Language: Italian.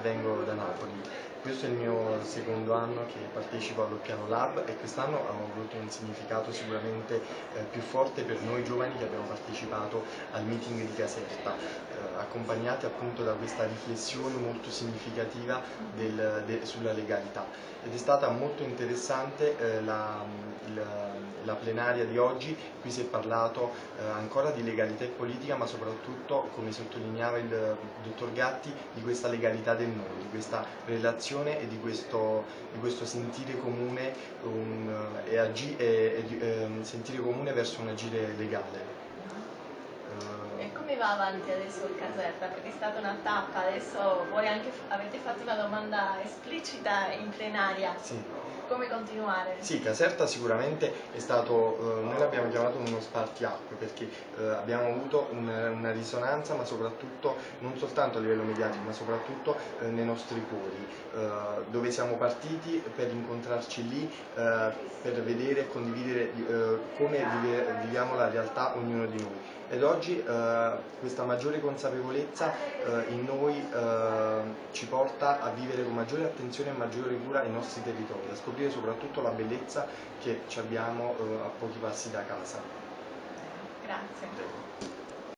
vengo da Napoli. Questo è il mio secondo anno che partecipo allo Piano Lab e quest'anno ha avuto un significato sicuramente eh, più forte per noi giovani che abbiamo partecipato al meeting di Caserta, eh, accompagnati appunto da questa riflessione molto significativa del, de, sulla legalità. Ed è stata molto interessante eh, la, il, la, plenaria di oggi, qui si è parlato eh, ancora di legalità e politica ma soprattutto, come sottolineava il, il dottor Gatti, di questa legalità del noi, di questa relazione e di questo, di questo sentire, comune, un, e e, e, ehm, sentire comune verso un agire legale. Come va avanti adesso il Caserta? Perché è stata una tappa, adesso voi anche avete fatto una domanda esplicita in plenaria. Sì come continuare? Sì, Caserta sicuramente è stato, eh, noi l'abbiamo chiamato uno spartiacque perché eh, abbiamo avuto un, una risonanza ma soprattutto, non soltanto a livello mediatico, ma soprattutto eh, nei nostri cuori, eh, dove siamo partiti per incontrarci lì, eh, per vedere e condividere eh, come vive, viviamo la realtà ognuno di noi. Ed oggi questa maggiore consapevolezza in noi ci porta a vivere con maggiore attenzione e maggiore cura i nostri territori, a scoprire scoprire soprattutto la bellezza che abbiamo eh, a pochi passi da casa. Grazie.